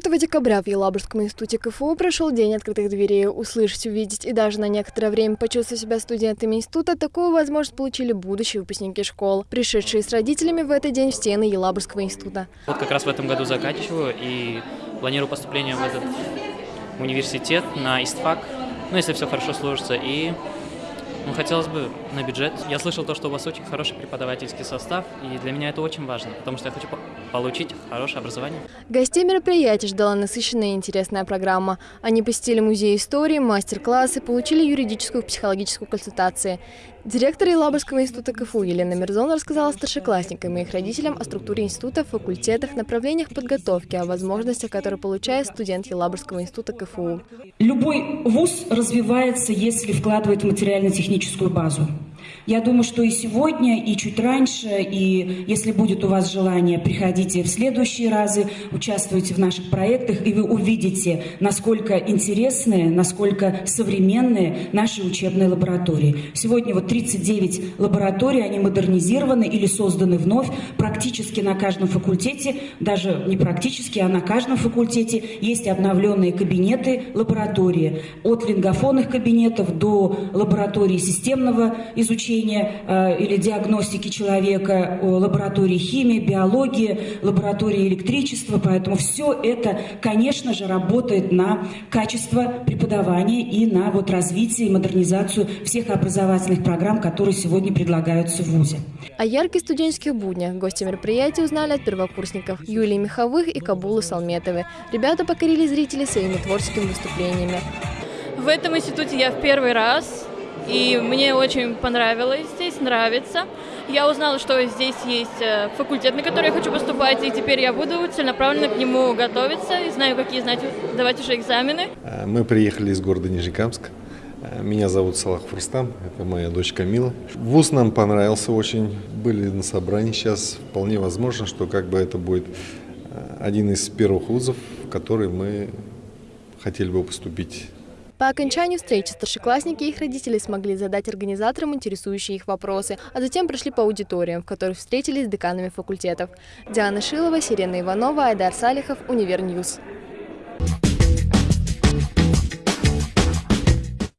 4 декабря в Елабужском институте КФУ прошел День открытых дверей. Услышать, увидеть и даже на некоторое время почувствовать себя студентами института, такую возможность получили будущие выпускники школ, пришедшие с родителями в этот день в стены Елабужского института. Вот как раз в этом году заканчиваю и планирую поступление в этот университет на ИСТФАК, ну, если все хорошо сложится, и ну, хотелось бы на бюджет. Я слышал то, что у вас очень хороший преподавательский состав, и для меня это очень важно, потому что я хочу получить хорошее образование. Гостей мероприятия ждала насыщенная и интересная программа. Они посетили музей истории, мастер-классы, получили юридическую и психологическую консультацию. Директор Елабужского института КФУ Елена Мирзон рассказала старшеклассникам и их родителям о структуре института, факультетах, направлениях подготовки, о возможностях, которые получает студент Елабужского института КФУ. Любой вуз развивается, если вкладывает в материально-техническую базу. Я думаю, что и сегодня, и чуть раньше, и если будет у вас желание, приходите в следующие разы, участвуйте в наших проектах, и вы увидите, насколько интересные, насколько современные наши учебные лаборатории. Сегодня вот 39 лабораторий, они модернизированы или созданы вновь. Практически на каждом факультете, даже не практически, а на каждом факультете есть обновленные кабинеты лаборатории. От лингофонных кабинетов до лаборатории системного изучения э, или диагностики человека, лаборатории химии, биологии, лаборатории электричества. Поэтому все это, конечно же, работает на качество преподавания и на вот развитие и модернизацию всех образовательных программ, которые сегодня предлагаются в ВУЗе. О ярких студенческих буднях гости мероприятия узнали от первокурсников Юлии Миховых и Кабулы Салметовой. Ребята покорили зрителей своими творческими выступлениями. В этом институте я в первый раз. И мне очень понравилось здесь, нравится. Я узнала, что здесь есть э, факультет, на который я хочу поступать, и теперь я буду целенаправленно к нему готовиться и знаю, какие знать, давать уже экзамены. Э, мы приехали из города Нижнекамск. Э, меня зовут Салах Фурстам, это моя дочь Камила. Вуз нам понравился очень, были на собрании сейчас. Вполне возможно, что как бы это будет один из первых вузов, в который мы хотели бы поступить. По окончанию встречи старшеклассники и их родители смогли задать организаторам интересующие их вопросы, а затем прошли по аудиториям, в которых встретились с деканами факультетов. Диана Шилова, Сирена Иванова, Айдар Салихов, Универ News.